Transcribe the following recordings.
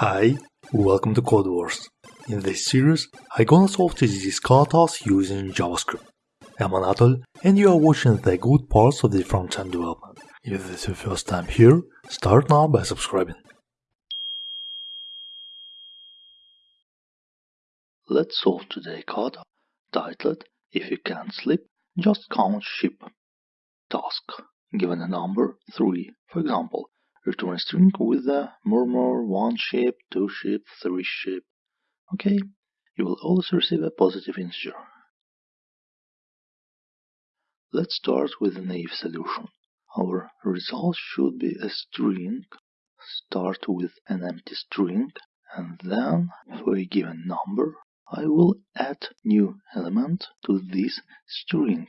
Hi, welcome to Code Wars. In this series, I'm gonna solve TDD katas using JavaScript. I'm Anatol, and you are watching the good parts of the front-end development. If this is your first time here, start now by subscribing. Let's solve today's kata titled If you can't sleep, just count sheep. Task. Given a number 3, for example, return a string with the murmur one sheep, two sheep, three sheep. Okay, you will always receive a positive integer. Let's start with a naive solution. Our result should be a string. Start with an empty string and then for a given number I will add new element to this string.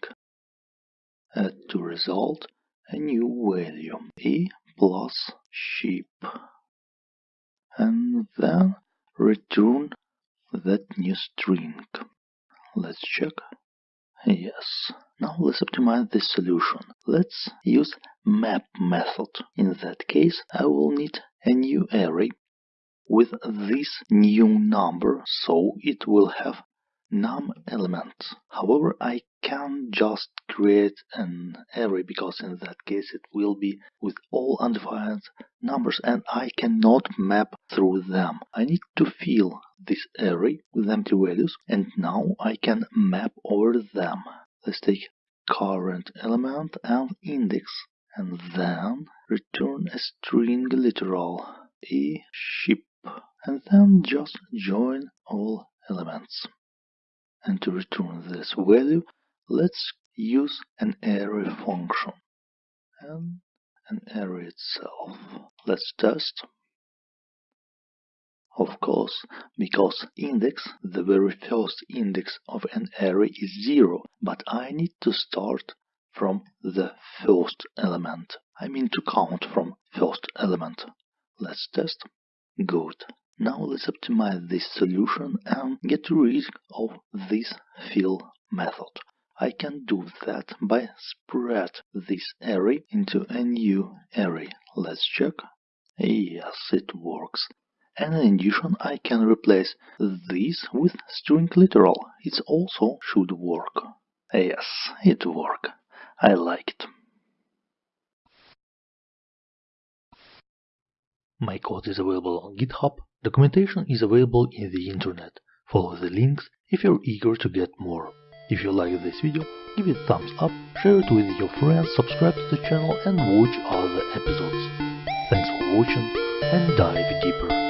Add to result a new value a plus sheep and then return that new string. Let's check. Yes. Now let's optimize this solution. Let's use map method. In that case, I will need a new array with this new number, so it will have num elements. However, I can just create an array because in that case it will be with all undefined numbers and I cannot map through them. I need to fill this array with empty values and now I can map over them. Let's take current element and index and then return a string literal a ship and then just join all elements. And to return this value, let's use an arrow function and an array itself. Let's test. Of course, because index, the very first index of an array is 0, but I need to start from the first element. I mean to count from first element. Let's test. Good. Now let's optimize this solution and get rid of this fill method. I can do that by spread this array into a new array. Let's check. Yes, it works. And in addition, I can replace this with string literal. It also should work. Yes, it worked. I like it. My code is available on GitHub. Documentation is available in the internet. Follow the links if you're eager to get more. If you like this video, give it thumbs up, share it with your friends, subscribe to the channel and watch other episodes. Thanks for watching and dive deeper.